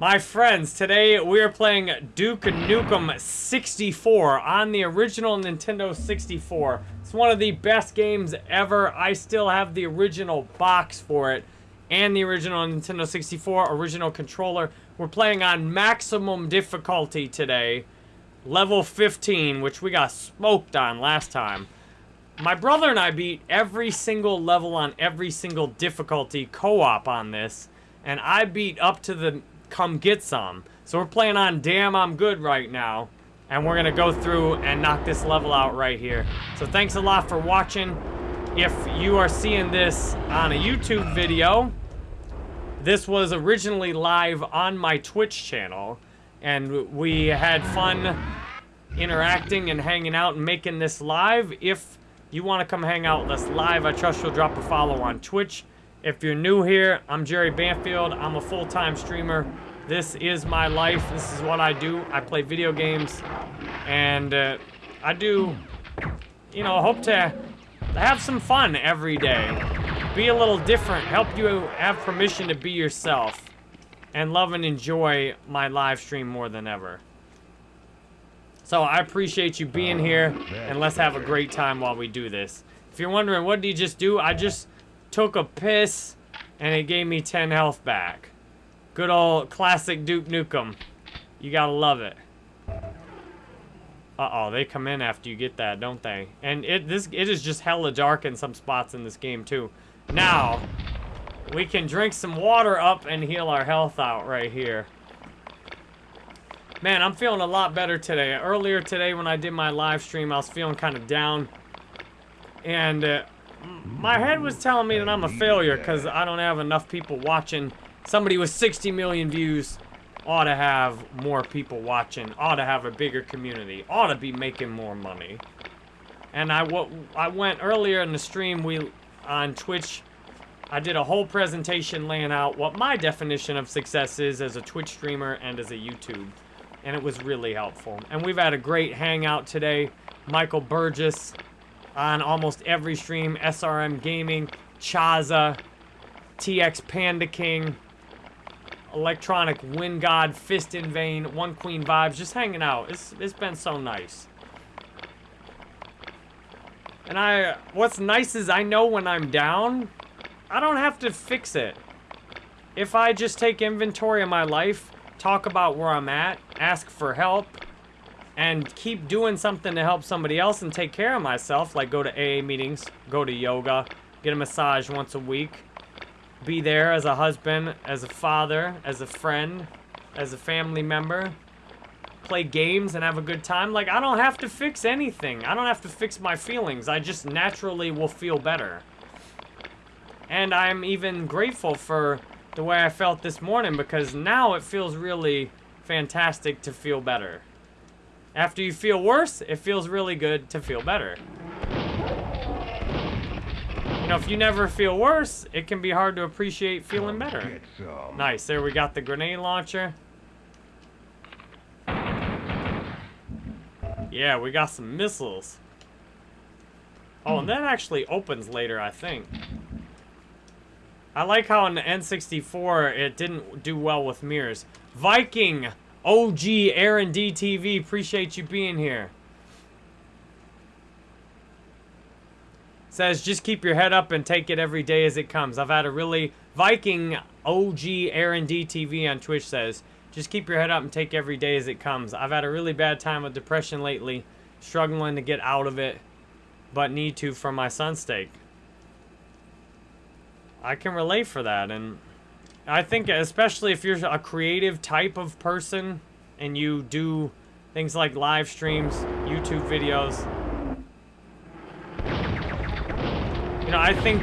My friends, today we are playing Duke Nukem 64 on the original Nintendo 64. It's one of the best games ever. I still have the original box for it and the original Nintendo 64 original controller. We're playing on maximum difficulty today. Level 15, which we got smoked on last time. My brother and I beat every single level on every single difficulty co-op on this. And I beat up to the come get some. So we're playing on Damn I'm Good right now. And we're going to go through and knock this level out right here. So thanks a lot for watching. If you are seeing this on a YouTube video, this was originally live on my Twitch channel. And we had fun interacting and hanging out and making this live. If you want to come hang out with us live, I trust you'll drop a follow on Twitch. If you're new here, I'm Jerry Banfield. I'm a full-time streamer. This is my life. This is what I do. I play video games. And uh, I do, you know, hope to have some fun every day. Be a little different. Help you have permission to be yourself. And love and enjoy my live stream more than ever. So I appreciate you being here. And let's have a great time while we do this. If you're wondering, what did you just do? I just took a piss, and it gave me 10 health back. Good old classic Duke Nukem. You gotta love it. Uh-oh, they come in after you get that, don't they? And it this it is just hella dark in some spots in this game, too. Now, we can drink some water up and heal our health out right here. Man, I'm feeling a lot better today. Earlier today when I did my live stream, I was feeling kind of down. And uh, my head was telling me that I'm a failure because I don't have enough people watching. Somebody with 60 million views ought to have more people watching, ought to have a bigger community, ought to be making more money. And I, I went earlier in the stream we on Twitch, I did a whole presentation laying out what my definition of success is as a Twitch streamer and as a YouTube. And it was really helpful. And we've had a great hangout today. Michael Burgess, on almost every stream. SRM Gaming, Chaza, TX Panda King, Electronic Wind God, Fist in Vain, One Queen Vibes, just hanging out. It's, it's been so nice. And I, what's nice is I know when I'm down, I don't have to fix it. If I just take inventory of my life, talk about where I'm at, ask for help, and keep doing something to help somebody else and take care of myself, like go to AA meetings, go to yoga, get a massage once a week, be there as a husband, as a father, as a friend, as a family member, play games and have a good time. Like, I don't have to fix anything. I don't have to fix my feelings. I just naturally will feel better. And I'm even grateful for the way I felt this morning because now it feels really fantastic to feel better. After you feel worse, it feels really good to feel better. You know, if you never feel worse, it can be hard to appreciate feeling better. Nice, there we got the grenade launcher. Yeah, we got some missiles. Oh, and that actually opens later, I think. I like how in the N64, it didn't do well with mirrors. Viking! OG Aaron DTV, appreciate you being here. Says, just keep your head up and take it every day as it comes. I've had a really... Viking OG Aaron DTV on Twitch says, just keep your head up and take every day as it comes. I've had a really bad time with depression lately. Struggling to get out of it. But need to for my son's sake. I can relate for that. And I think especially if you're a creative type of person and you do things like live streams, YouTube videos. You know, I think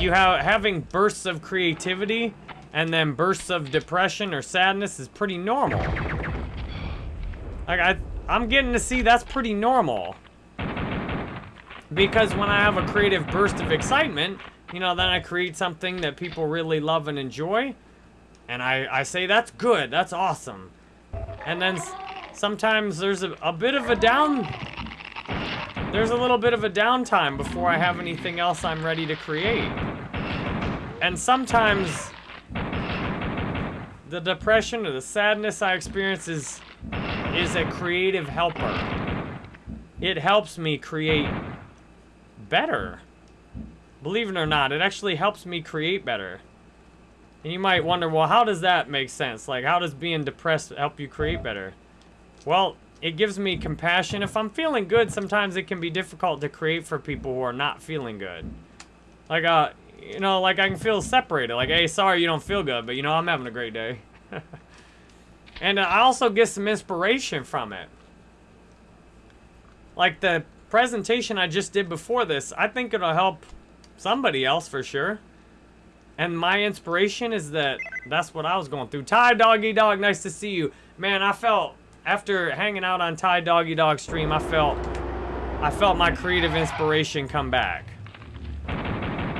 you have having bursts of creativity and then bursts of depression or sadness is pretty normal. Like I I'm getting to see that's pretty normal. Because when I have a creative burst of excitement, you know, then I create something that people really love and enjoy. And I, I say, that's good, that's awesome. And then sometimes there's a, a bit of a down... There's a little bit of a downtime before I have anything else I'm ready to create. And sometimes the depression or the sadness I experience is, is a creative helper. It helps me create better. Believe it or not, it actually helps me create better. And you might wonder, well, how does that make sense? Like, how does being depressed help you create better? Well, it gives me compassion. If I'm feeling good, sometimes it can be difficult to create for people who are not feeling good. Like, uh, you know, like I can feel separated. Like, hey, sorry you don't feel good, but you know, I'm having a great day. and uh, I also get some inspiration from it. Like the presentation I just did before this, I think it'll help somebody else for sure. And my inspiration is that that's what I was going through. Ty Doggy Dog, nice to see you. Man, I felt, after hanging out on Ty Doggy Dog stream, I felt, I felt my creative inspiration come back.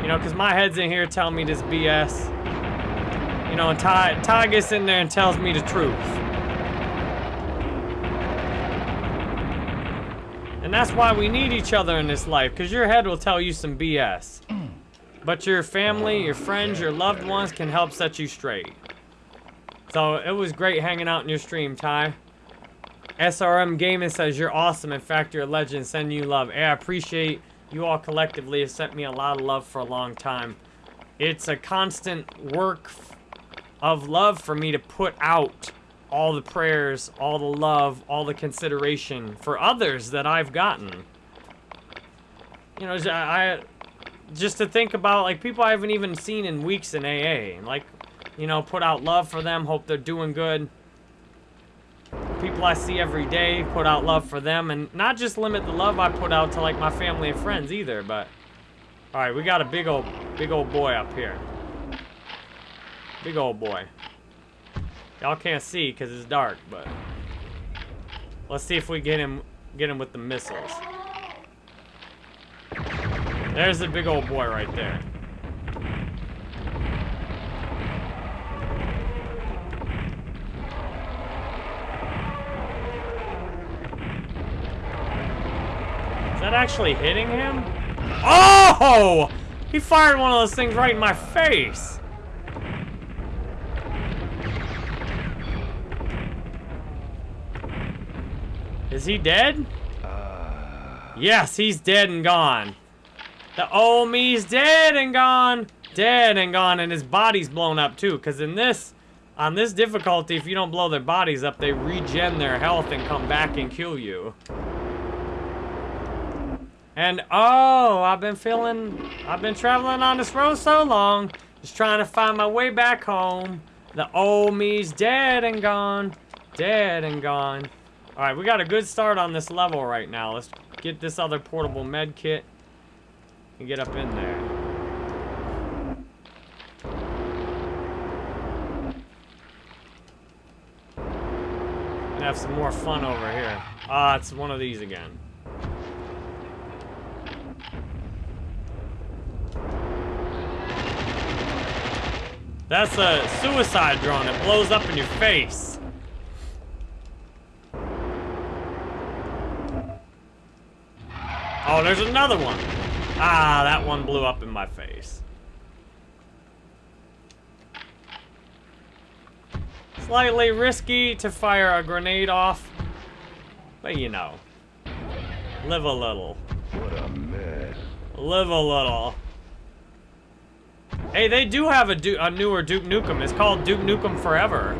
You know, because my head's in here telling me this BS. You know, and Ty, Ty gets in there and tells me the truth. And that's why we need each other in this life, because your head will tell you some BS. But your family, your friends, your loved ones can help set you straight. So it was great hanging out in your stream, Ty. SRM Gaming says you're awesome. In fact, you're a legend. Send you love. Hey, I appreciate you all collectively have sent me a lot of love for a long time. It's a constant work of love for me to put out all the prayers, all the love, all the consideration for others that I've gotten. You know, I, just to think about like people I haven't even seen in weeks in AA. Like, you know, put out love for them, hope they're doing good people I see every day, put out love for them, and not just limit the love I put out to like my family and friends either, but... Alright, we got a big old, big old boy up here. Big old boy. Y'all can't see because it's dark, but... Let's see if we get him, get him with the missiles. There's the big old boy right there. That actually hitting him? Oh! He fired one of those things right in my face. Is he dead? Uh... Yes, he's dead and gone. The old me's dead and gone. Dead and gone, and his body's blown up too. Because in this, on this difficulty, if you don't blow their bodies up, they regen their health and come back and kill you. And oh, I've been feeling, I've been traveling on this road so long, just trying to find my way back home. The old me's dead and gone, dead and gone. All right, we got a good start on this level right now. Let's get this other portable med kit and get up in there. And have some more fun over here. Ah, it's one of these again. That's a suicide drone. It blows up in your face. Oh, there's another one. Ah, that one blew up in my face. Slightly risky to fire a grenade off, but you know, live a little. What a mess. Live a little. Hey, they do have a, du a newer Duke Nukem. It's called Duke Nukem Forever.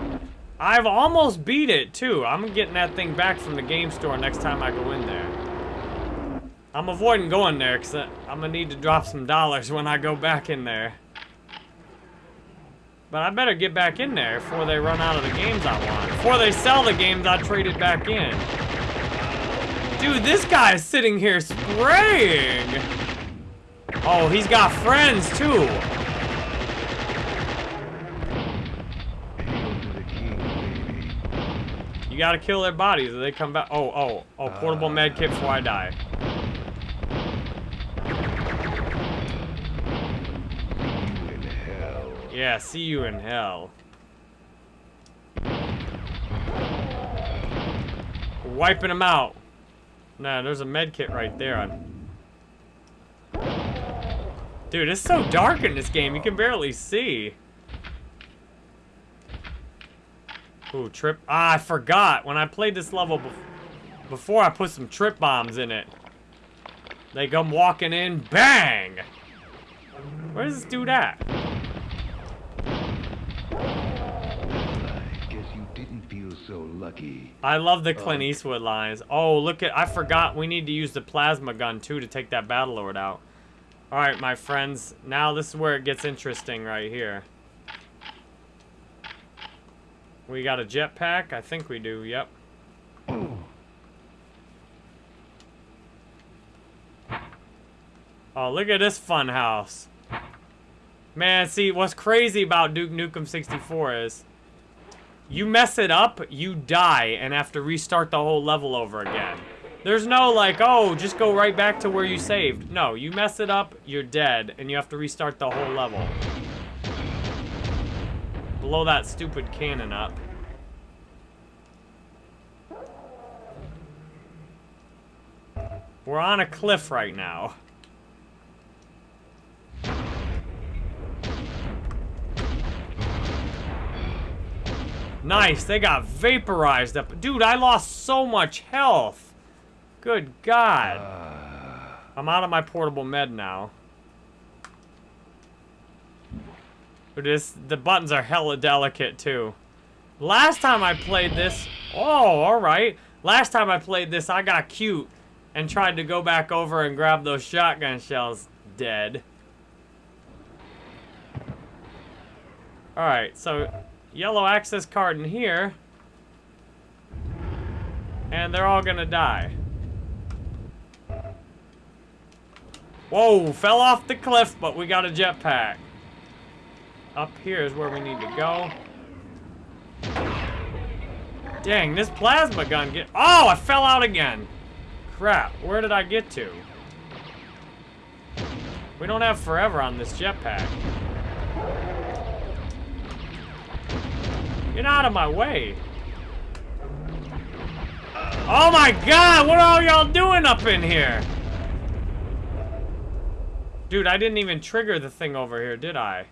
I've almost beat it, too. I'm getting that thing back from the game store next time I go in there. I'm avoiding going there, because I'm going to need to drop some dollars when I go back in there. But I better get back in there before they run out of the games I want. Before they sell the games I traded back in. Dude, this guy is sitting here spraying. Oh, he's got friends, too. You gotta kill their bodies or they come back. Oh, oh, oh, portable uh, med kit before I die. Yeah, see you in hell. Wiping them out. Nah, there's a med kit right there. Dude, it's so dark in this game, you can barely see. Ooh, trip. Ah, I forgot. When I played this level bef before, I put some trip bombs in it. They come walking in, bang! Where's this dude at? I guess you didn't feel so lucky. I love the Clint Eastwood lines. Oh, look at, I forgot we need to use the plasma gun too to take that battle lord out. All right, my friends, now this is where it gets interesting right here. We got a jetpack? I think we do, yep. Oh, look at this fun house. Man, see, what's crazy about Duke Nukem 64 is you mess it up, you die, and have to restart the whole level over again. There's no like, oh, just go right back to where you saved. No, you mess it up, you're dead, and you have to restart the whole level. Blow that stupid cannon up. We're on a cliff right now. Nice, they got vaporized up. Dude, I lost so much health. Good God. Uh. I'm out of my portable med now. This, the buttons are hella delicate too. Last time I played this, oh, all right. Last time I played this, I got cute and tried to go back over and grab those shotgun shells. Dead. All right, so yellow access card in here. And they're all gonna die. Whoa, fell off the cliff, but we got a jetpack. Up here is where we need to go. Dang, this plasma gun get- Oh, I fell out again. Crap, where did I get to? We don't have forever on this jetpack. Get out of my way. Oh my god, what are y'all doing up in here? Dude, I didn't even trigger the thing over here, did I?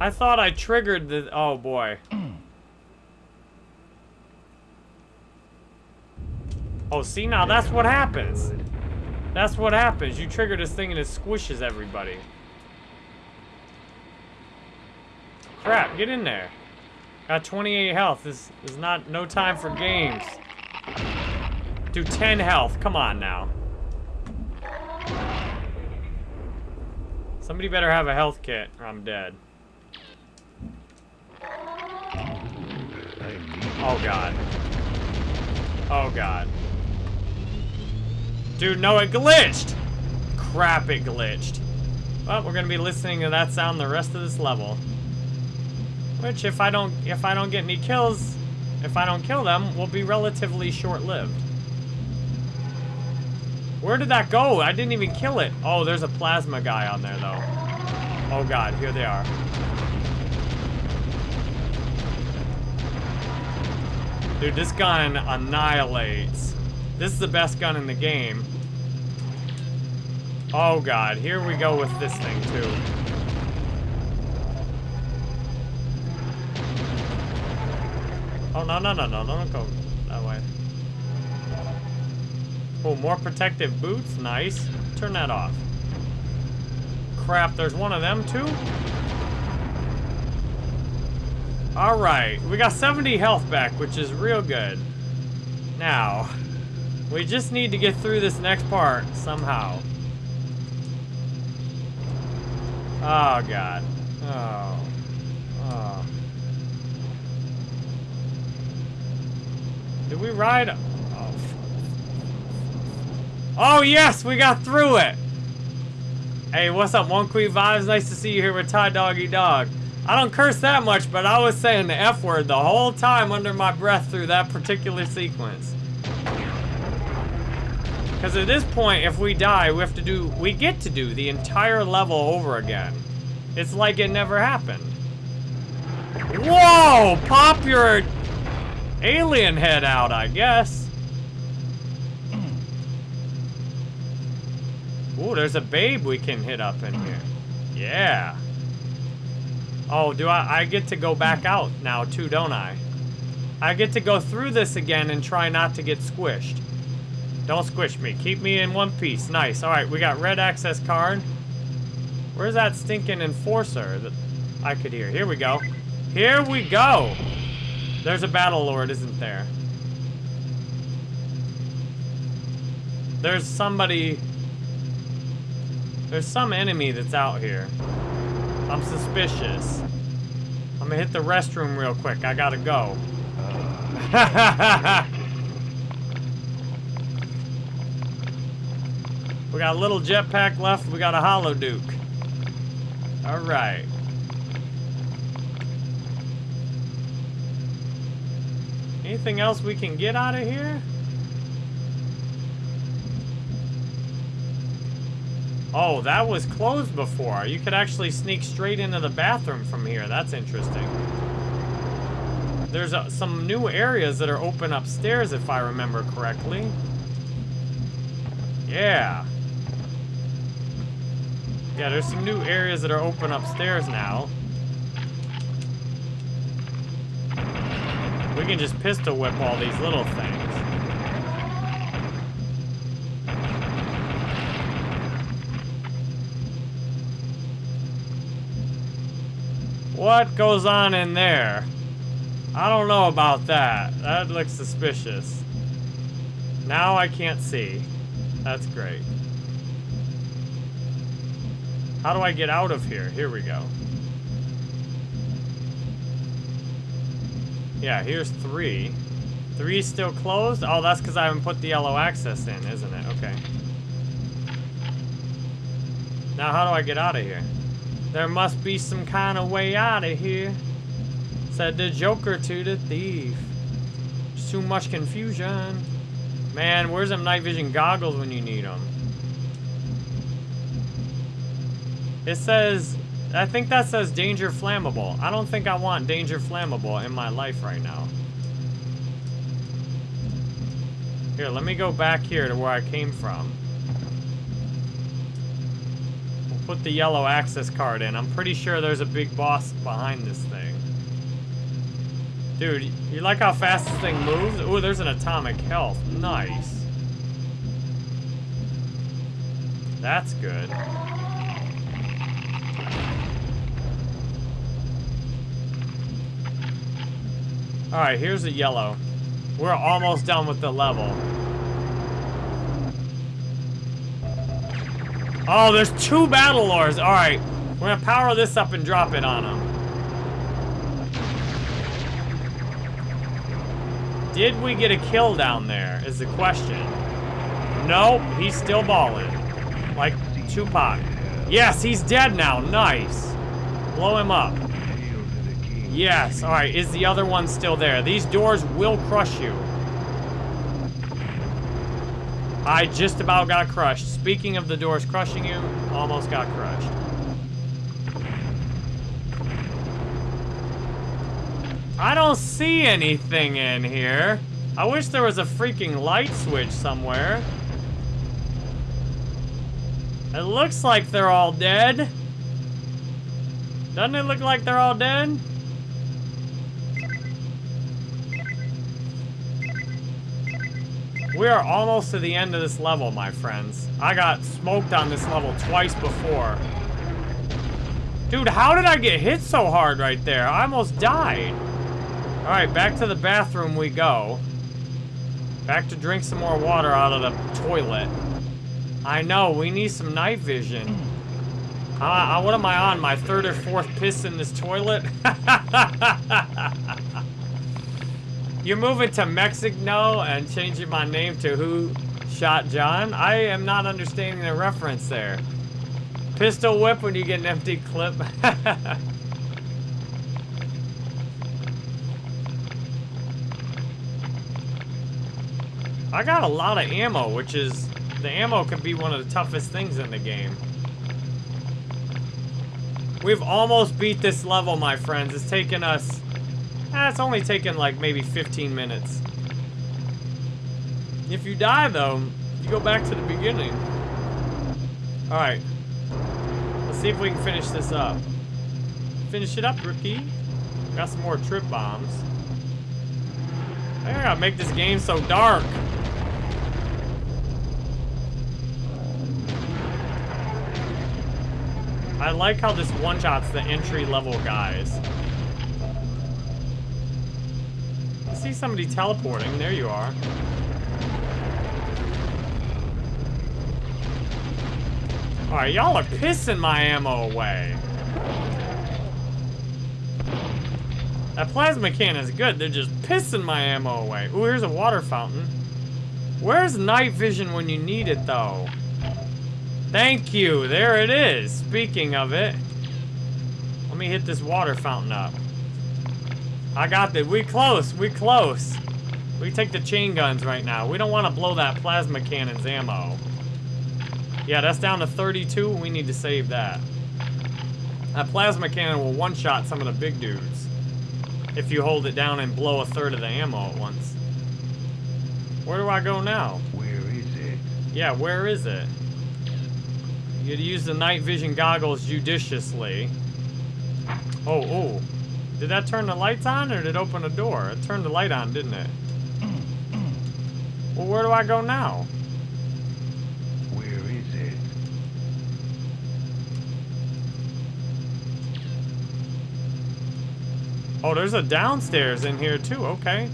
I thought I triggered the... Oh, boy. Oh, see, now that's what happens. That's what happens. You trigger this thing and it squishes everybody. Crap, get in there. Got 28 health. This is not no time for games. Do 10 health. Come on now. Somebody better have a health kit or I'm dead. Oh god. Oh god. Dude, no, it glitched! Crap, it glitched. Well, we're gonna be listening to that sound the rest of this level. Which, if I don't, if I don't get any kills, if I don't kill them, will be relatively short-lived. Where did that go? I didn't even kill it. Oh, there's a plasma guy on there, though. Oh god, here they are. Dude, this gun annihilates. This is the best gun in the game. Oh god, here we go with this thing too. Oh, no, no, no, no, no, don't go that way. Oh, more protective boots, nice. Turn that off. Crap, there's one of them too? Alright, we got 70 health back, which is real good. Now, we just need to get through this next part somehow. Oh, God. Oh. Oh. Did we ride? Oh. Oh, yes, we got through it. Hey, what's up, One Queen Vibes? Nice to see you here with Ty Doggy Dog. I don't curse that much, but I was saying the F word the whole time under my breath through that particular sequence. Because at this point, if we die, we have to do, we get to do the entire level over again. It's like it never happened. Whoa! Pop your alien head out, I guess. Ooh, there's a babe we can hit up in here. Yeah. Oh, do I? I get to go back out now too, don't I? I get to go through this again and try not to get squished. Don't squish me. Keep me in one piece. Nice. All right, we got red access card. Where's that stinking enforcer that I could hear? Here we go. Here we go. There's a battle lord, isn't there? There's somebody... There's some enemy that's out here. I'm suspicious. I'm gonna hit the restroom real quick. I gotta go. we got a little jetpack left. We got a holoduke. All right. Anything else we can get out of here? Oh, that was closed before. You could actually sneak straight into the bathroom from here. That's interesting. There's uh, some new areas that are open upstairs, if I remember correctly. Yeah. Yeah, there's some new areas that are open upstairs now. We can just pistol whip all these little things. What goes on in there? I don't know about that. That looks suspicious. Now I can't see. That's great. How do I get out of here? Here we go. Yeah, here's three. Three still closed? Oh, that's because I haven't put the yellow access in, isn't it? Okay. Now how do I get out of here? There must be some kind of way out of here. Said the Joker to the thief. There's too much confusion. Man, where's them night vision goggles when you need them? It says, I think that says danger flammable. I don't think I want danger flammable in my life right now. Here, let me go back here to where I came from. We'll put the yellow access card in. I'm pretty sure there's a big boss behind this thing. Dude, you like how fast this thing moves? Ooh, there's an atomic health. Nice. That's good. Alright, here's a yellow. We're almost done with the level. Oh, there's two battle lords. Alright, we're gonna power this up and drop it on them. Did we get a kill down there, is the question. Nope, he's still balling. Like Tupac. Yes, he's dead now. Nice. Blow him up. Yes, alright, is the other one still there? These doors will crush you. I just about got crushed. Speaking of the doors crushing you, almost got crushed. I don't see anything in here. I wish there was a freaking light switch somewhere. It looks like they're all dead. Doesn't it look like they're all dead? We are almost to the end of this level, my friends. I got smoked on this level twice before. Dude, how did I get hit so hard right there? I almost died. Alright, back to the bathroom we go. Back to drink some more water out of the toilet. I know, we need some night vision. Uh, what am I on? My third or fourth piss in this toilet? You're moving to Mexico and changing my name to Who Shot John? I am not understanding the reference there. Pistol whip when you get an empty clip. I got a lot of ammo, which is... The ammo could be one of the toughest things in the game. We've almost beat this level, my friends. It's taken us Eh, it's only taken like maybe 15 minutes. If you die though, you go back to the beginning. Alright. Let's see if we can finish this up. Finish it up, rookie. Got some more trip bombs. I gotta make this game so dark. I like how this one-shots the entry-level guys. See somebody teleporting. There you are. Alright, y'all are pissing my ammo away. That plasma cannon is good. They're just pissing my ammo away. Ooh, here's a water fountain. Where's night vision when you need it, though? Thank you. There it is. Speaking of it. Let me hit this water fountain up. I got this. We close. We close. We take the chain guns right now. We don't want to blow that plasma cannon's ammo. Yeah, that's down to 32. We need to save that. That plasma cannon will one-shot some of the big dudes. If you hold it down and blow a third of the ammo at once. Where do I go now? Where is it? Yeah, where is it? You gotta use the night vision goggles judiciously. Oh, oh. Did that turn the lights on or did it open a door? It turned the light on, didn't it? Well, where do I go now? Where is it? Oh, there's a downstairs in here too. Okay.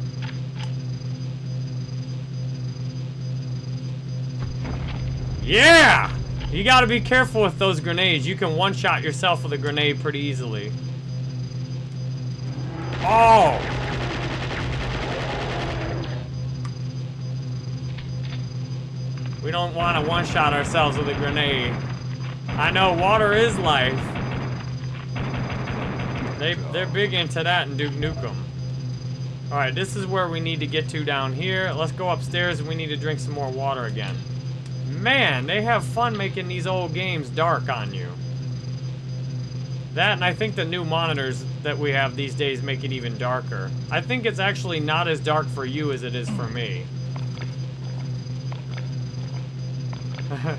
Yeah! You gotta be careful with those grenades. You can one-shot yourself with a grenade pretty easily. Oh! We don't want to one-shot ourselves with a grenade. I know water is life. They, they're big into that in Duke Nukem. Alright, this is where we need to get to down here. Let's go upstairs and we need to drink some more water again. Man, they have fun making these old games dark on you. That and I think the new monitors that we have these days make it even darker. I think it's actually not as dark for you as it is for me. Alright,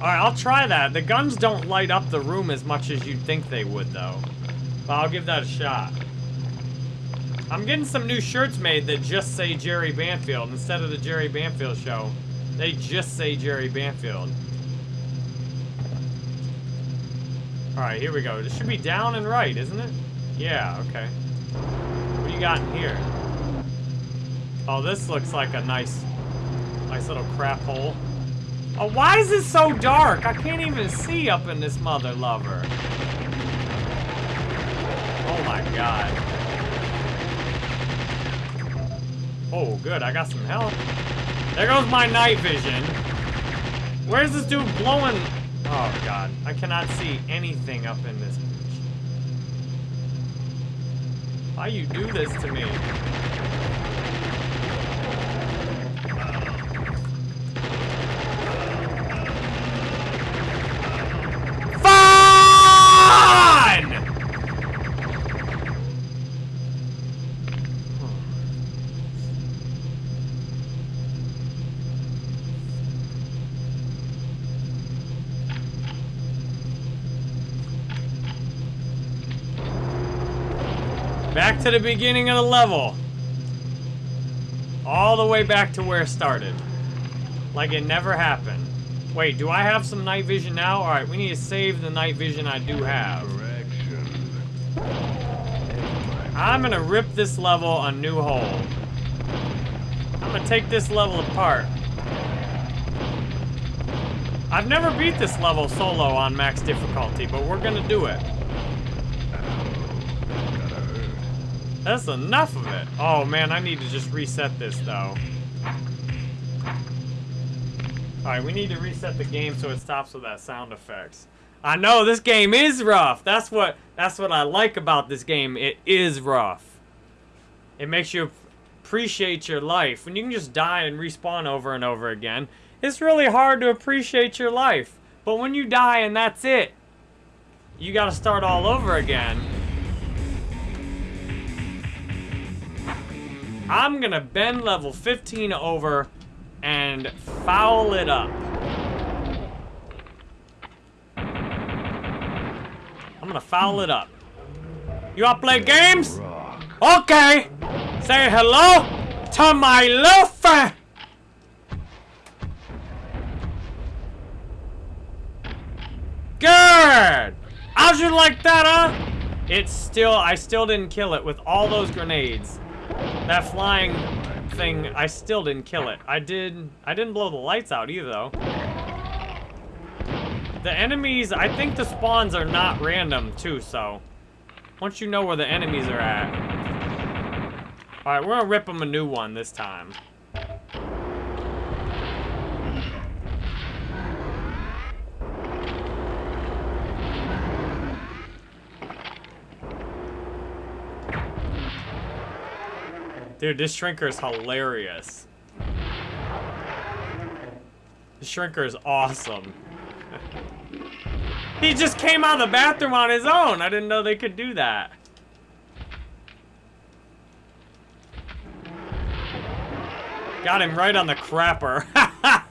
I'll try that. The guns don't light up the room as much as you'd think they would, though. But I'll give that a shot. I'm getting some new shirts made that just say Jerry Banfield instead of the Jerry Banfield show. They just say Jerry Banfield. Alright, here we go. This should be down and right, isn't it? Yeah, okay. What do you got in here? Oh, this looks like a nice, nice little crap hole. Oh, why is it so dark? I can't even see up in this mother lover. Oh my god. Oh, good. I got some help. There goes my night vision. Where's this dude blowing? Oh god. I cannot see anything up in this Why you do this to me? To the beginning of the level. All the way back to where it started. Like it never happened. Wait, do I have some night vision now? Alright, we need to save the night vision I do have. I'm gonna rip this level a new hole. I'm gonna take this level apart. I've never beat this level solo on max difficulty, but we're gonna do it. Gotta hurt. That's enough of it. Oh man, I need to just reset this though. Alright, we need to reset the game so it stops with that sound effects. I know this game is rough. That's what that's what I like about this game. It is rough. It makes you appreciate your life. When you can just die and respawn over and over again, it's really hard to appreciate your life. But when you die and that's it, you gotta start all over again. I'm gonna bend level 15 over and foul it up. I'm gonna foul it up. You wanna play games? Okay. Say hello to my friend. Good. How'd you like that, huh? It's still, I still didn't kill it with all those grenades. That flying thing, I still didn't kill it. I did, I didn't blow the lights out either, though. The enemies, I think the spawns are not random, too, so. Once you know where the enemies are at. Alright, we're gonna rip them a new one this time. Dude, this shrinker is hilarious. The shrinker is awesome. he just came out of the bathroom on his own. I didn't know they could do that. Got him right on the crapper.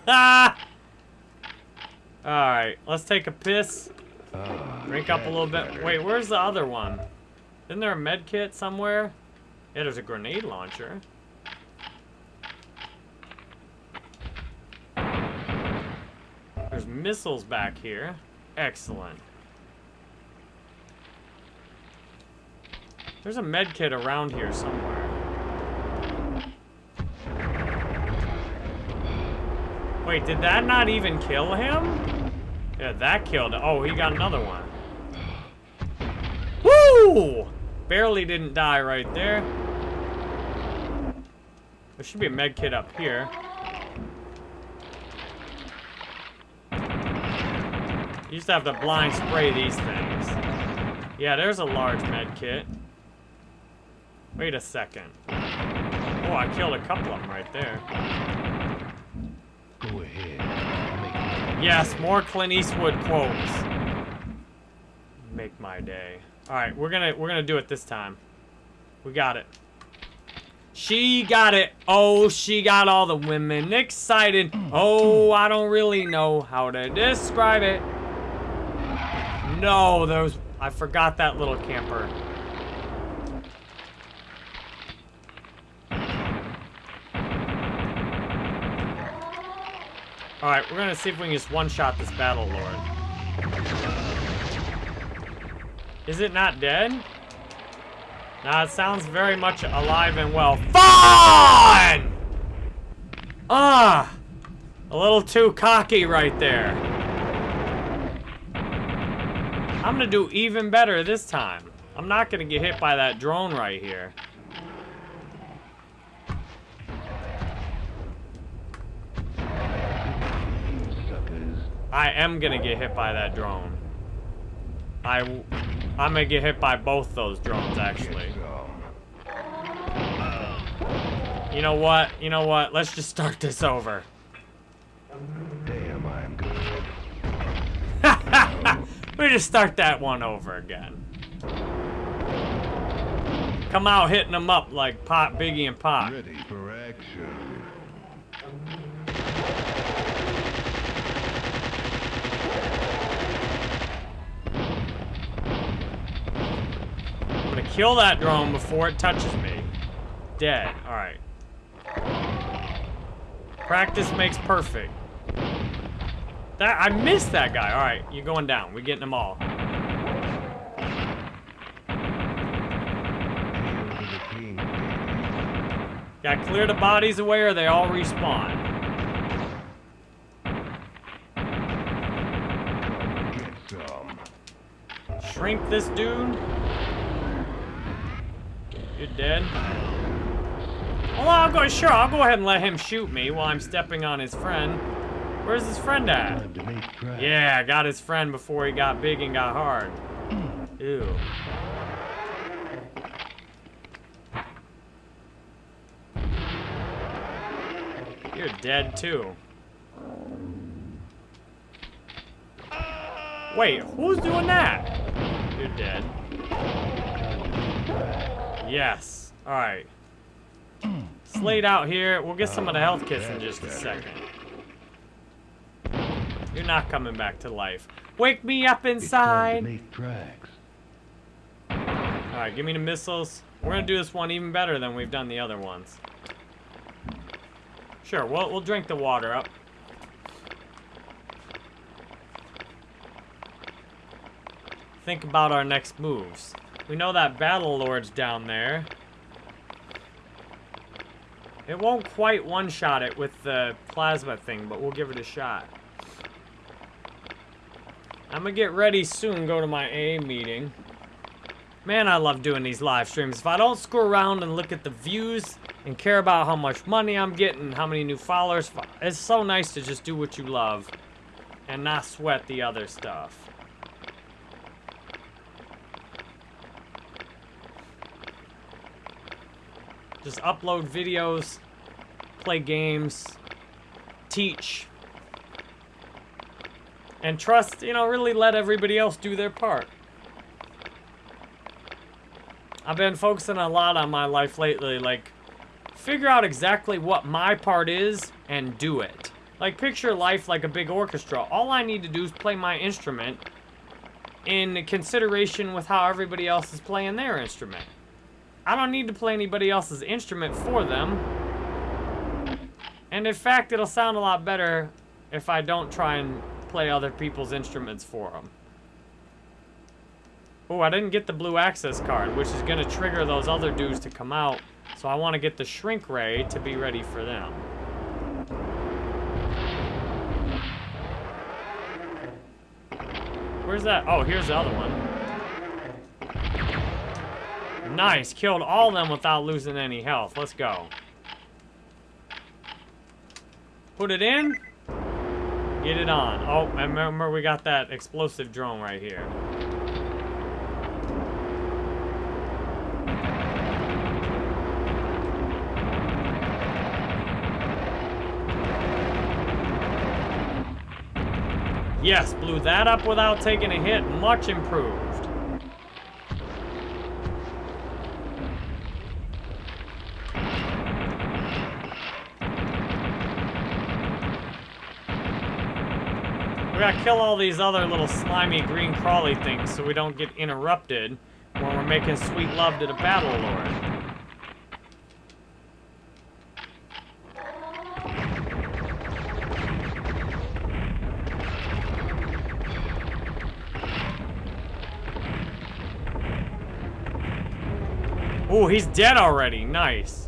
Alright, let's take a piss. Drink up a little bit. Wait, where's the other one? Isn't there a med kit somewhere? Yeah, there's a grenade launcher. There's missiles back here. Excellent. There's a med kit around here somewhere. Wait, did that not even kill him? Yeah, that killed him. Oh, he got another one. Woo! Barely didn't die right there. There should be a med kit up here. Used to have to blind spray these things. Yeah, there's a large med kit. Wait a second. Oh, I killed a couple of them right there. Go ahead. Yes, more Clint Eastwood quotes. Make my day. All right, we're gonna we're gonna do it this time. We got it. She got it. Oh, she got all the women excited. Oh, I don't really know how to describe it. No, those I forgot that little camper. All right, we're gonna see if we can just one-shot this battle lord. Is it not dead? Nah, it sounds very much alive and well. Fun! Ah! A little too cocky right there. I'm gonna do even better this time. I'm not gonna get hit by that drone right here. I am gonna get hit by that drone. I, I'm gonna get hit by both those drones, actually. You know what? You know what? Let's just start this over. Damn, I'm good. we just start that one over again. Come out hitting them up like Pop, Biggie, and Pop. Ready for action. Kill that drone before it touches me. Dead. Alright. Practice makes perfect. That I missed that guy. Alright, you're going down. We're getting them all. Hail to the king, baby. Gotta clear the bodies away or they all respawn. Shrink this dude. You're dead. Well, I'll go. Sure, I'll go ahead and let him shoot me while I'm stepping on his friend. Where's his friend at? Time to make tracks. Yeah, I got his friend before he got big and got hard. Ew. You're dead too. Wait, who's doing that? You're dead. Yes. Alright. Slate out here. We'll get some of the health kits in just a second. You're not coming back to life. Wake me up It's time to inside. Alright, give me the missiles. We're gonna do this one even better than we've done the other ones. Sure, we'll, we'll drink the water up. Think about our next moves. We know that Battle Lord's down there. It won't quite one-shot it with the plasma thing, but we'll give it a shot. I'm gonna get ready soon, go to my A meeting. Man, I love doing these live streams. If I don't screw around and look at the views and care about how much money I'm getting, how many new followers, it's so nice to just do what you love and not sweat the other stuff. Just upload videos, play games, teach, and trust, you know, really let everybody else do their part. I've been focusing a lot on my life lately, like, figure out exactly what my part is and do it. Like, picture life like a big orchestra. All I need to do is play my instrument in consideration with how everybody else is playing their instrument. I don't need to play anybody else's instrument for them. And in fact, it'll sound a lot better if I don't try and play other people's instruments for them. Oh, I didn't get the blue access card, which is going to trigger those other dudes to come out. So I want to get the shrink ray to be ready for them. Where's that? Oh, here's the other one. Nice, killed all of them without losing any health. Let's go. Put it in. Get it on. Oh, remember we got that explosive drone right here. Yes, blew that up without taking a hit. Much improved. We kill all these other little slimy green crawly things so we don't get interrupted when we're making sweet love to the Battle Lord. Oh, he's dead already. Nice.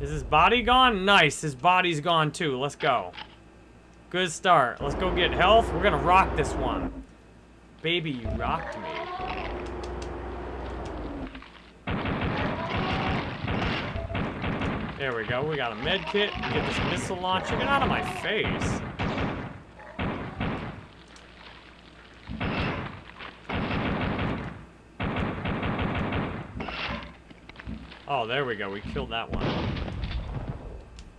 Is his body gone? Nice. His body's gone too. Let's go. Good start. Let's go get health. We're gonna rock this one. Baby, you rocked me. There we go. We got a med kit. Get this missile launcher. Get out of my face. Oh, there we go. We killed that one.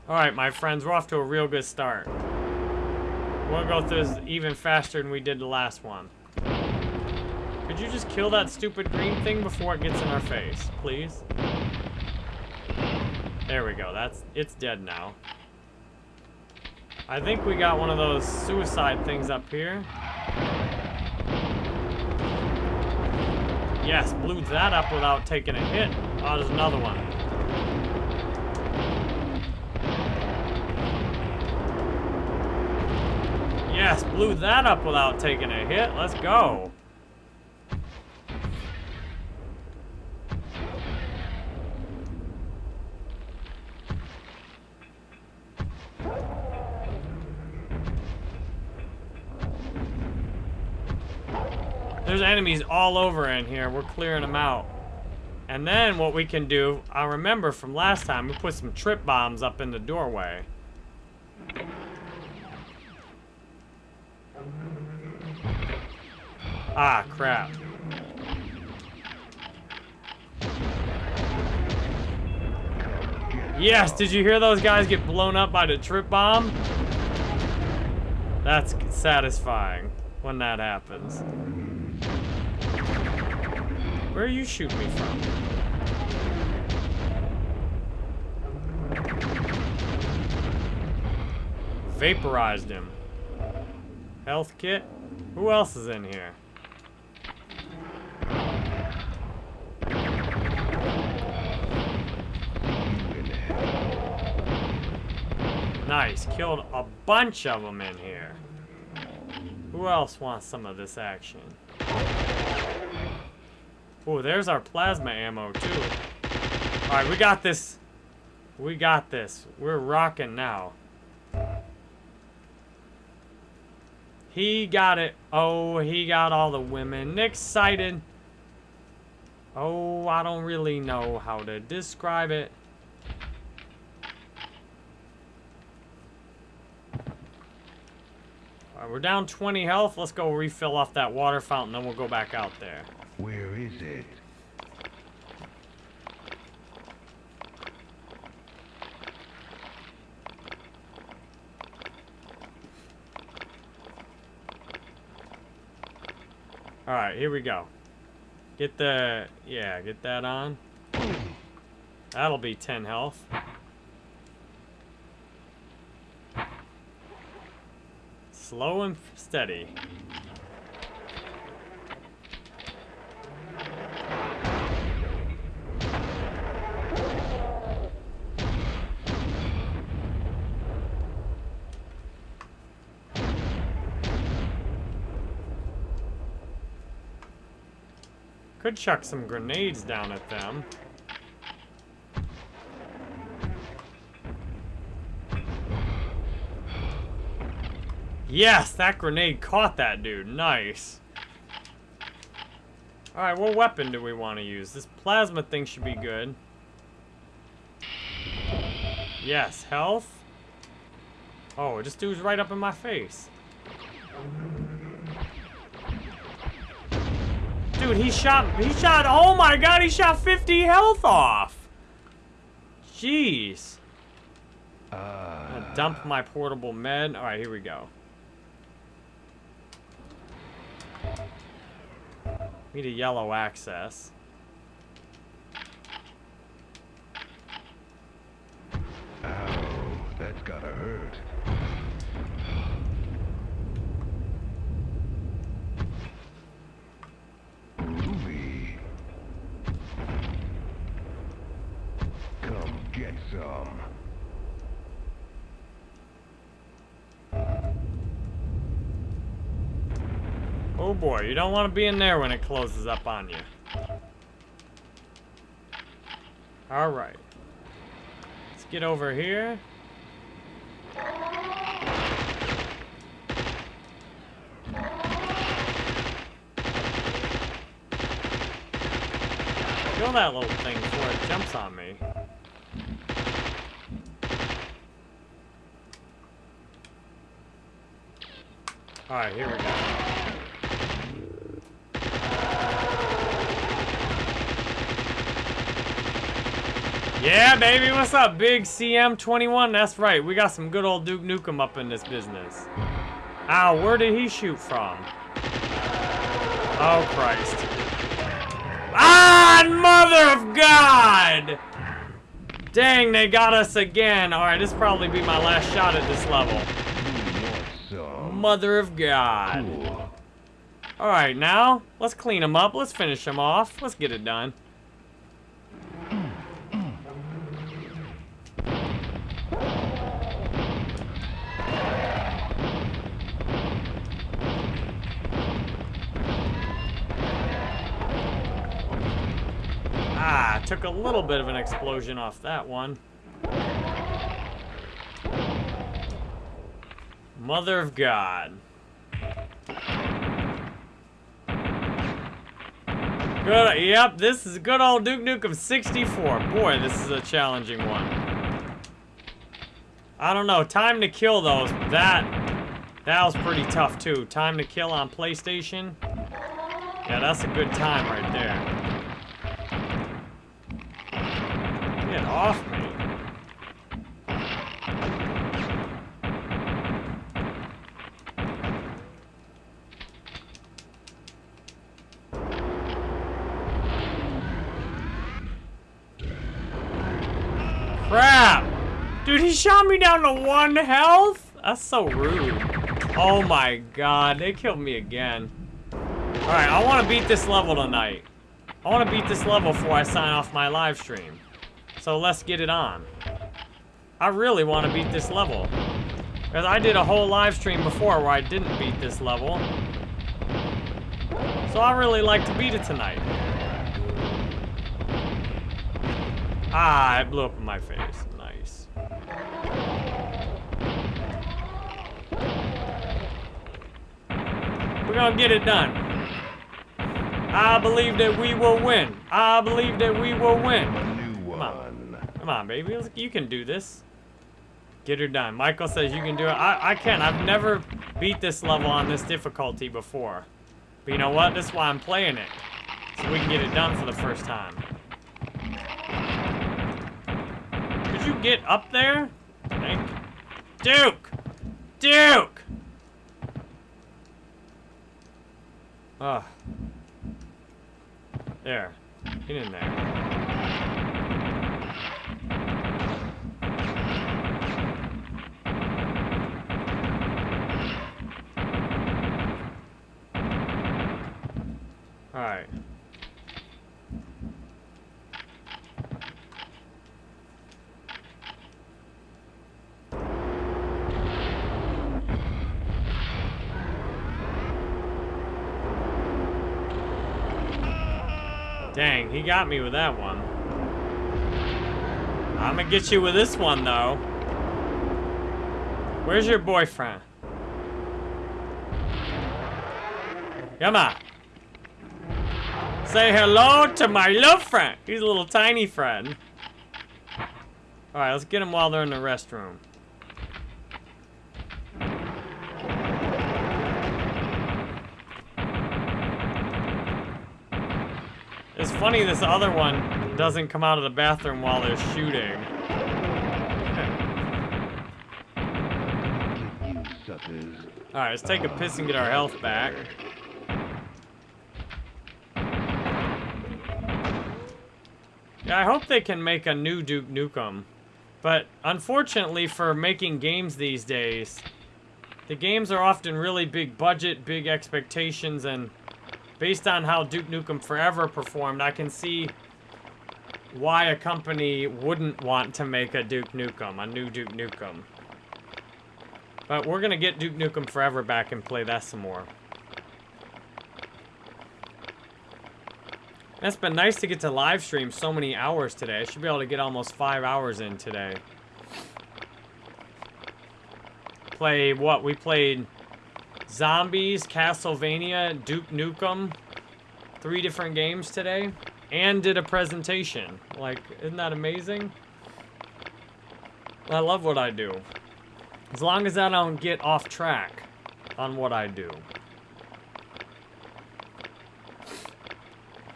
Alright, my friends. We're off to a real good start. We'll go through this even faster than we did the last one. Could you just kill that stupid green thing before it gets in our face, please? There we go. That's It's dead now. I think we got one of those suicide things up here. Yes, blew that up without taking a hit. Oh, there's another one. Yes, blew that up without taking a hit. Let's go. There's enemies all over in here. We're clearing them out. And then what we can do, I remember from last time, we put some trip bombs up in the doorway. Ah, crap. Yes, did you hear those guys get blown up by the trip bomb? That's satisfying when that happens. Where are you shooting me from? Vaporized him. Health kit? Who else is in here? Nice. Killed a bunch of them in here. Who else wants some of this action? Oh, there's our plasma ammo, too. Alright, we got this. We got this. We're rocking now. He got it. Oh, he got all the women excited. Oh, I don't really know how to describe it. Alright, we're down 20 health. Let's go refill off that water fountain, then we'll go back out there. Where is it? Alright, here we go. Get the... Yeah, get that on. That'll be 10 health. Slow and steady. Could chuck some grenades down at them. Yes, that grenade caught that dude. Nice. Alright, what weapon do we want to use? This plasma thing should be good. Yes, health. Oh, this dude's right up in my face. Dude, he shot, he shot, oh my god, he shot 50 health off. Jeez. Ah. Dump my portable med. All right, here we go. Need a yellow access. Oh, Ow, that's gotta hurt. Ruby. Come get some. Oh boy, you don't want to be in there when it closes up on you. All right. Let's get over here. Kill that little thing before it jumps on me. Alright, here we go. Yeah, baby, what's up, big CM21? That's right, we got some good old Duke Nukem up in this business. Ow, where did he shoot from? Oh, Christ. Ah, mother of God! Dang, they got us again. Alright, this probably be my last shot at this level. Mother of God. Alright, now, let's clean them up. Let's finish them off. Let's get it done. Ah, took a little bit of an explosion off that one. Mother of God. Good, yep, this is a good old Duke Nukem 64. Boy, this is a challenging one. I don't know, time to kill those, that, that was pretty tough too. Time to kill on PlayStation. Yeah, that's a good time right there. Get off me. Crap! Dude, he shot me down to one health? That's so rude. Oh my god, they killed me again. Alright, I want to beat this level tonight. I want to beat this level before I sign off my live stream. So let's get it on. I really want to beat this level. Because I did a whole live stream before where I didn't beat this level. So I really like to beat it tonight. Ah, it blew up in my face. Nice. We're gonna get it done. I believe that we will win. I believe that we will win. A new Come on. one. Come on, baby. You can do this. Get her done. Michael says you can do it. I, I can. I've never beat this level on this difficulty before. But you know what? That's why I'm playing it. So we can get it done for the first time. Could you get up there? Thank Duke! Duke! Ugh. There. Get in there. Alright. Dang, he got me with that one. I'm gonna get you with this one, though. Where's your boyfriend? Come on. Say hello to my love friend. He's a little tiny friend. Alright, let's get him while they're in the restroom. Funny this other one doesn't come out of the bathroom while they're shooting. Alright, let's take a piss and get our health back. Yeah, I hope they can make a new Duke Nukem. But unfortunately for making games these days, the games are often really big budget, big expectations, and based on how Duke Nukem Forever performed, I can see why a company wouldn't want to make a Duke Nukem, a new Duke Nukem. But we're gonna get Duke Nukem Forever back and play that some more. It's been nice to get to live stream so many hours today. I should be able to get almost five hours in today. Play what? We played Zombies, Castlevania, Duke Nukem. Three different games today. And did a presentation. Like, isn't that amazing? I love what I do. As long as I don't get off track on what I do.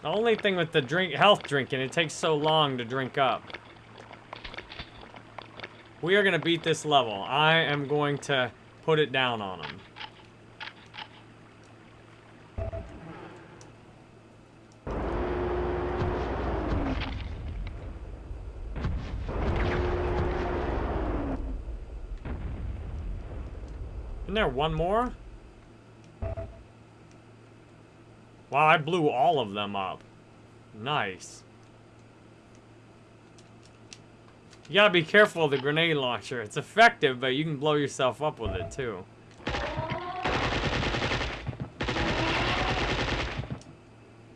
The only thing with the drink health drinking, it takes so long to drink up. We are going to beat this level. I am going to put it down on them. There one more? Wow, I blew all of them up. Nice. You gotta be careful of the grenade launcher. It's effective, but you can blow yourself up with it, too.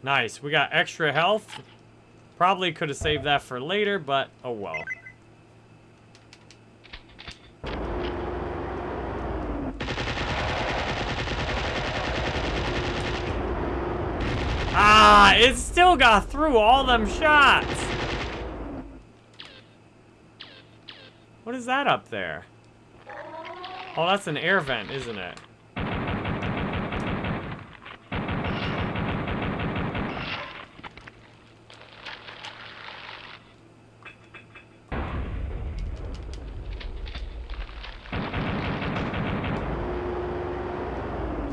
Nice. We got extra health. Probably could have saved that for later, but oh well. It still got through all them shots. What is that up there? Oh, that's an air vent, isn't it?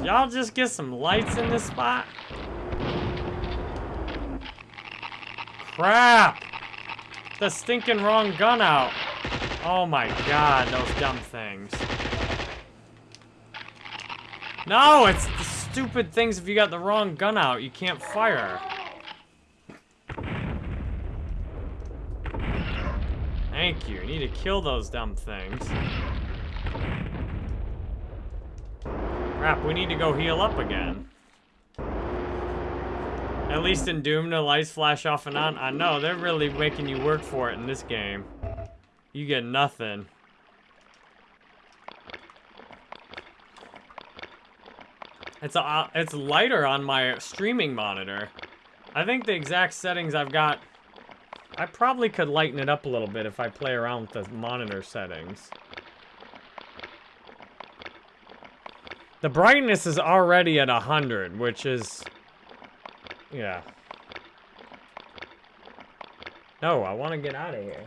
Y'all just get some lights in this spot? Crap! The stinking wrong gun out. Oh my god, those dumb things. No, it's the stupid things if you got the wrong gun out, you can't fire. Thank you. You need to kill those dumb things. Crap, we need to go heal up again. At least in Doom, the lights flash off and on. I know, they're really making you work for it in this game. You get nothing. It's a, uh, it's lighter on my streaming monitor. I think the exact settings I've got... I probably could lighten it up a little bit if I play around with the monitor settings. The brightness is already at 100, which is... Yeah. No, I want to get out of here.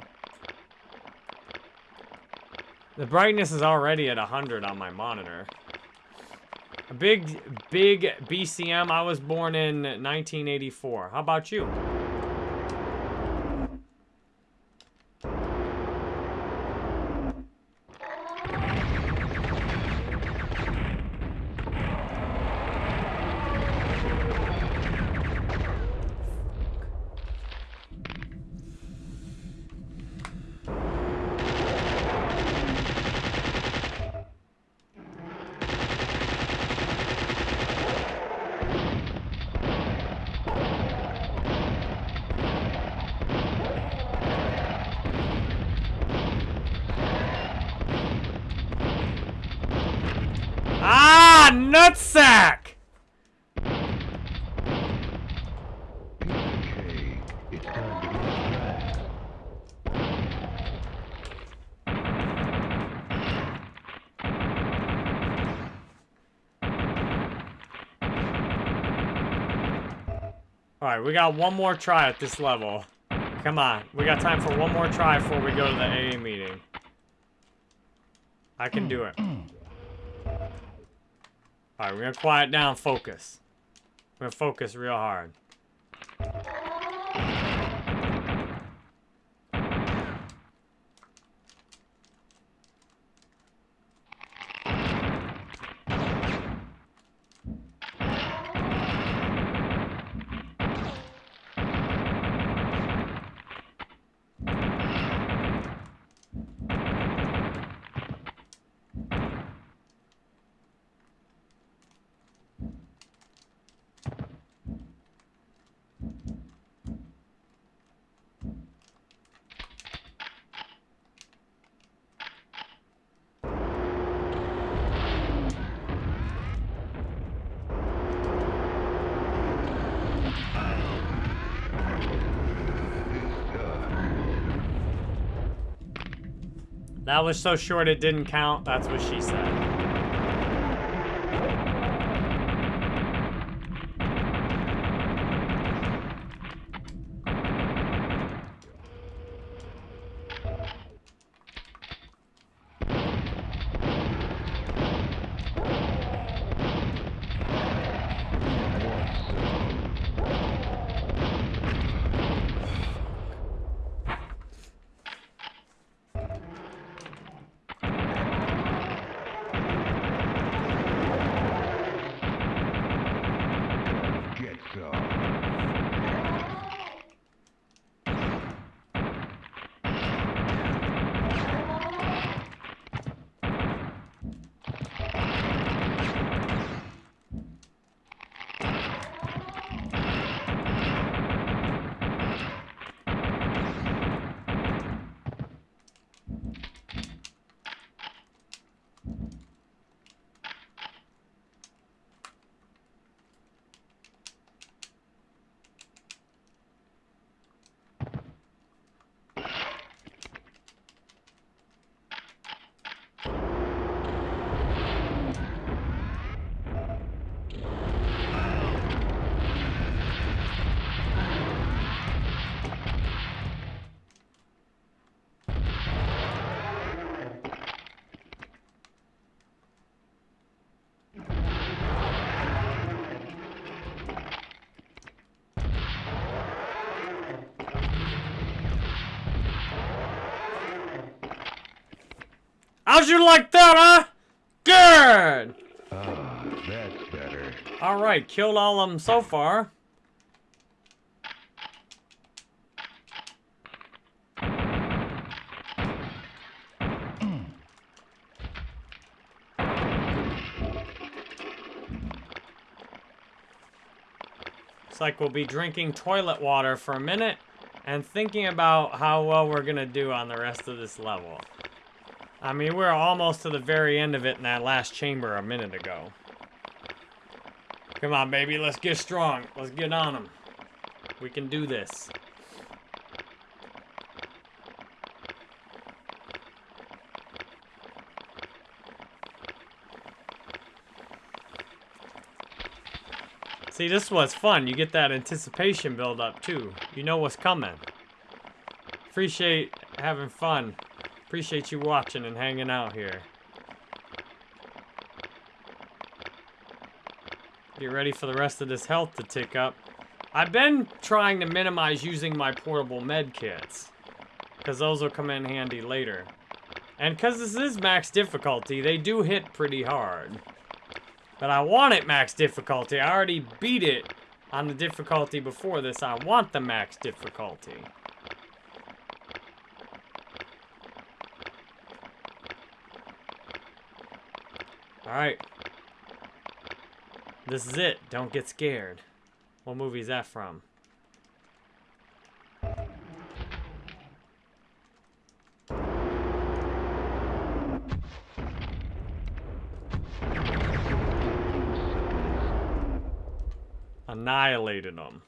The brightness is already at 100 on my monitor. A big, big BCM. I was born in 1984. How about you? Ah, nutsack! Piece of cake. It's time to get back. Alright, we got one more try at this level. Come on. We got time for one more try before we go to the AA meeting. I can do it. Alright, we're gonna quiet down, focus. We're gonna focus real hard. That was so short it didn't count. That's what she said. How'd you like that, huh? Good! Ah, uh, that's better. Alright, killed all of them so far. Looks like we'll be drinking toilet water for a minute and thinking about how well we're going to do on the rest of this level. I mean, we're almost to the very end of it in that last chamber a minute ago. Come on, baby, let's get strong. Let's get on them. We can do this. See, this was fun. You get that anticipation build up, too. You know what's coming. Appreciate having fun. Appreciate you watching and hanging out here. Get ready for the rest of this health to tick up. I've been trying to minimize using my portable med kits. Because those will come in handy later. And because this is max difficulty, they do hit pretty hard. But I want it max difficulty. I already beat it on the difficulty before this. I want the max difficulty. Alright. This is it. Don't get scared. What movie is that from? Annihilated them.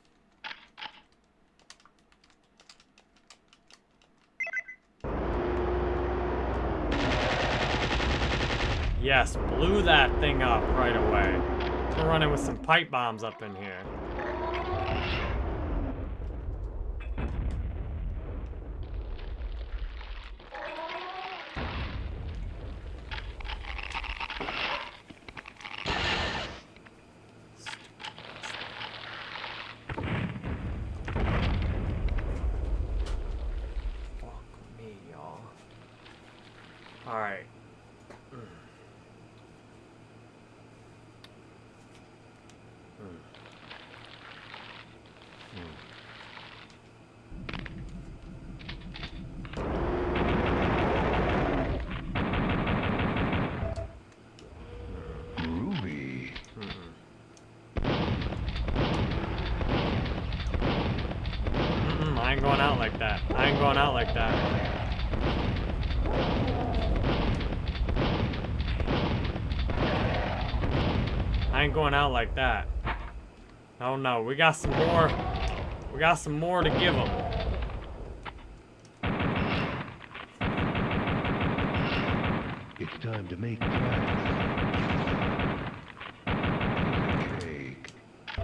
Yes, blew that thing up right away. We're running with some pipe bombs up in here. Fuck me, y'all. Alright. Groovy. Mm-mm, I ain't going out like that. I ain't going out like that. I ain't going out like that. Oh no, we got some more. We got some more to give them. It's time to make tracks.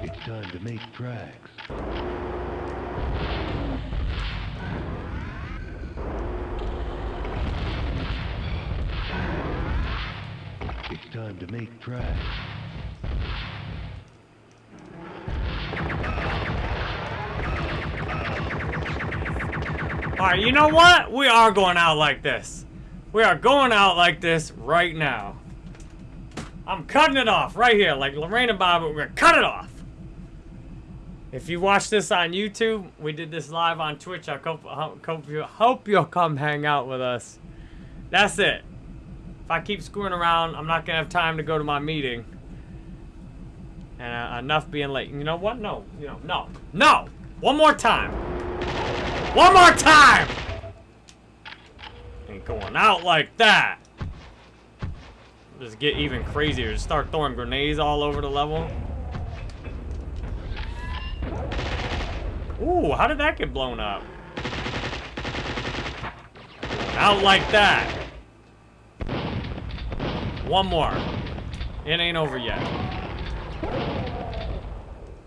It's time to make tracks. It's time to make tracks. Alright, you know what? We are going out like this. We are going out like this right now. I'm cutting it off right here, like Lorena Bobbitt, we're gonna cut it off. If you watch this on YouTube, we did this live on Twitch. I hope, hope, hope, you, hope you'll come hang out with us. That's it. If I keep screwing around, I'm not gonna have time to go to my meeting. And uh, enough being late. You know what? No. You know, no. No! One more time. One more time! Ain't going out like that. Just get even crazier. Just start throwing grenades all over the level. Ooh, how did that get blown up? Out like that. One more. It ain't over yet.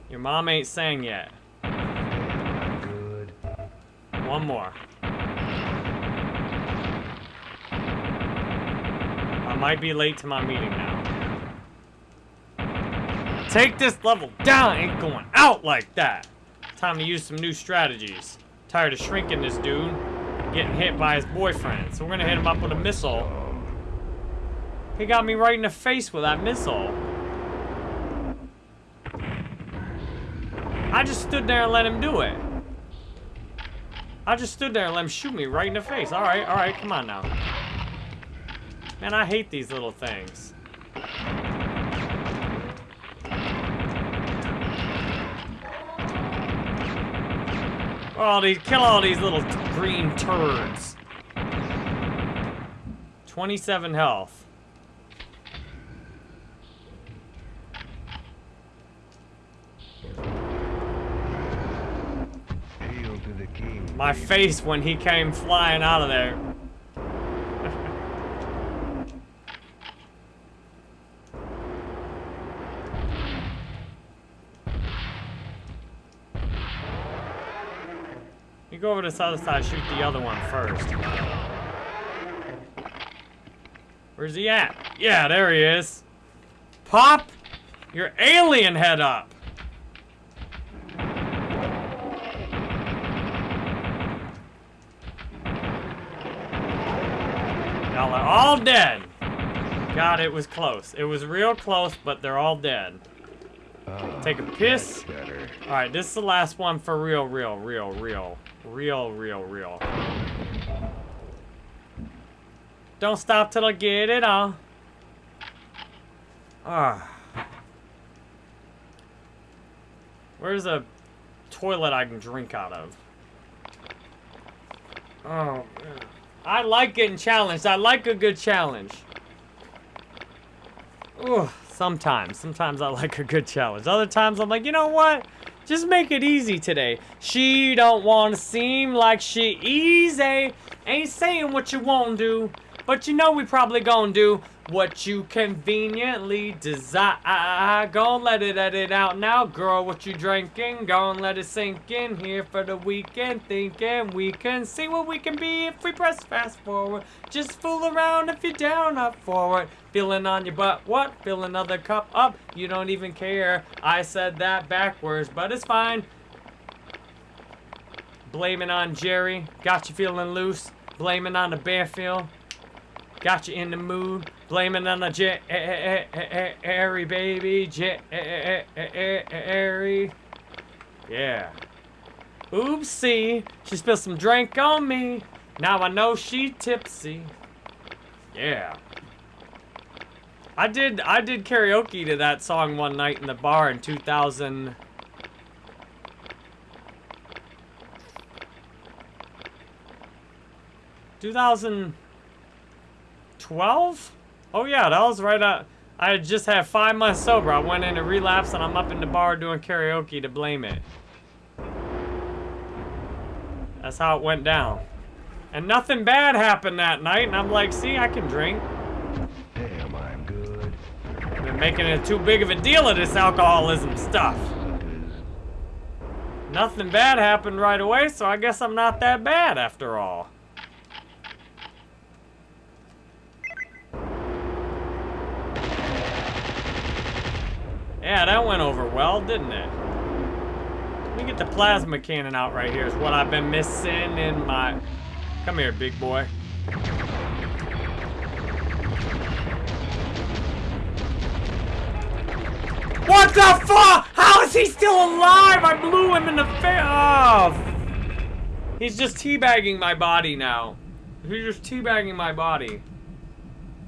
Your mom ain't sang yet. Good. One more. I might be late to my meeting now. Take this level down. Ain't going out like that. Time to use some new strategies. Tired of shrinking this dude. Getting hit by his boyfriend. So we're gonna hit him up with a missile. He got me right in the face with that missile. I just stood there and let him do it. I just stood there and let him shoot me right in the face. All right, all right, come on now. Man, I hate these little things. All these, kill all these little green turds. 27 health. Hail to the king. My face when he came flying out of there. you go over to this other side, shoot the other one first. Where's he at? Yeah, there he is. Pop your alien head up. Y'all are all dead. God, it was close. It was real close, but they're all dead. Ah, Take a piss. Alright, this is the last one for real, real, real, real. Real, real, real. Don't stop till I get it all. Ah. Where's a toilet I can drink out of? Oh, man. I like getting challenged. I like a good challenge. Ooh, sometimes. Sometimes I like a good challenge. Other times I'm like, you know what? Just make it easy today. She don't want to seem like she easy. Ain't saying what you won't do. But you know we probably gonna do what you conveniently desire. Gon' let it edit out now, girl. What you drinking? Gon' let it sink in here for the weekend. Thinking we can see what we can be if we press fast forward. Just fool around if you're down, up forward. Feeling on your butt, what? Fill another cup up. You don't even care. I said that backwards, but it's fine. Blaming on Jerry. Got you feeling loose. Blaming on the Bearfield. Got you in the mood. Blaming on the Jerry, baby. Jerry. Yeah. Oopsie. She spilled some drink on me. Now I know she tipsy. Yeah. I did I did karaoke to that song one night in the bar in 2000 2012? Oh yeah, that was right at I just had five months sober. I went into relapse and I'm up in the bar doing karaoke to blame it. That's how it went down. And nothing bad happened that night, and I'm like, see, I can drink. Damn, I'm good. Been making it too big of a deal of this alcoholism stuff. Nothing bad happened right away, so I guess I'm not that bad after all. Yeah, that went over well, didn't it? Let me get the plasma cannon out right here is what I've been missing in my... Come here, big boy. What the fuck? How is he still alive? I blew him in the face. Oh. He's just teabagging my body now. He's just teabagging my body.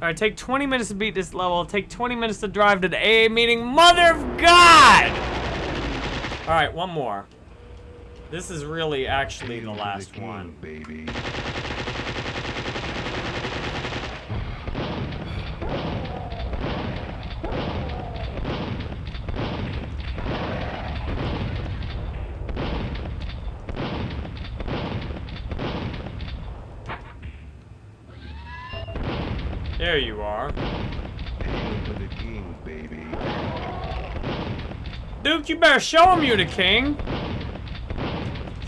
Alright, take 20 minutes to beat this level. Take 20 minutes to drive to the AA meeting. Mother of God! Alright, one more. This is really actually the last one. baby. There you are. Hail to the king, baby. Duke, you better show him you're the king.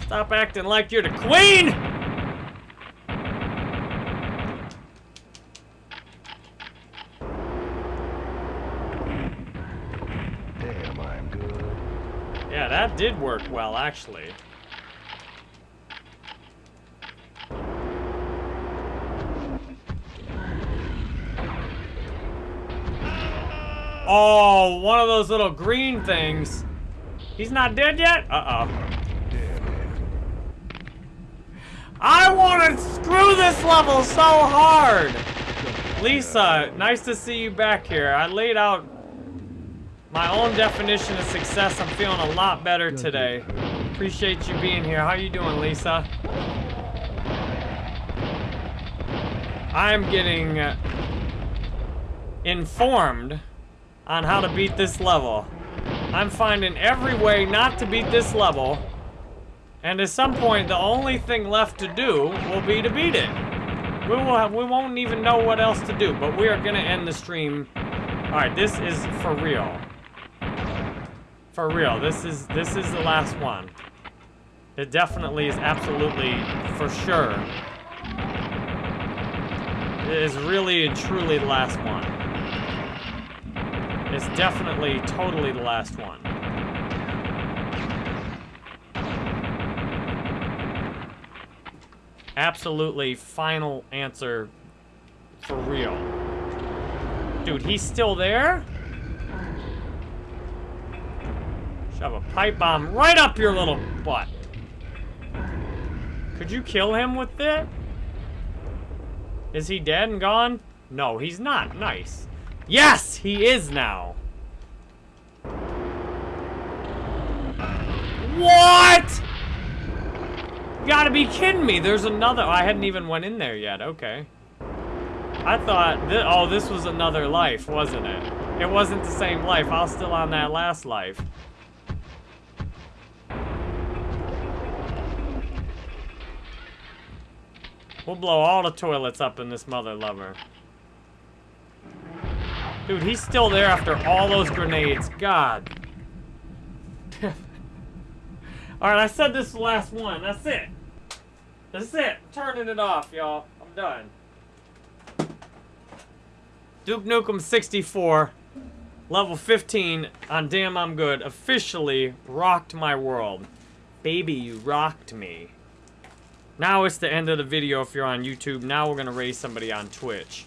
Stop acting like you're the queen! Damn, I'm good. Yeah, that did work well, actually. Oh, one of those little green things. He's not dead yet? Uh-oh. I want to screw this level so hard! Lisa, nice to see you back here. I laid out my own definition of success. I'm feeling a lot better today. Appreciate you being here. How you doing, Lisa? I'm getting informed on how to beat this level. I'm finding every way not to beat this level. And at some point, the only thing left to do will be to beat it. We will have, we won't even know what else to do, but we are gonna end the stream. All right, this is for real. For real, this is this is the last one. It definitely is absolutely for sure. It is really and truly the last one. It's definitely totally the last one. Absolutely final answer for real. Dude, he's still there? Shove a pipe bomb right up your little butt. Could you kill him with it? Is he dead and gone? No, he's not. Nice. Yes, he is now. What? You gotta be kidding me. There's another. I hadn't even went in there yet. Okay. I thought, th oh, this was another life, wasn't it? It wasn't the same life. I was still on that last life. We'll blow all the toilets up in this mother lover. Dude, he's still there after all those grenades. God. Alright, I said this is the last one. That's it. That's it. Turning it off, y'all. I'm done. Duke Nukem 64, level 15 on Damn I'm Good, officially rocked my world. Baby, you rocked me. Now it's the end of the video if you're on YouTube. Now we're going to raise somebody on Twitch.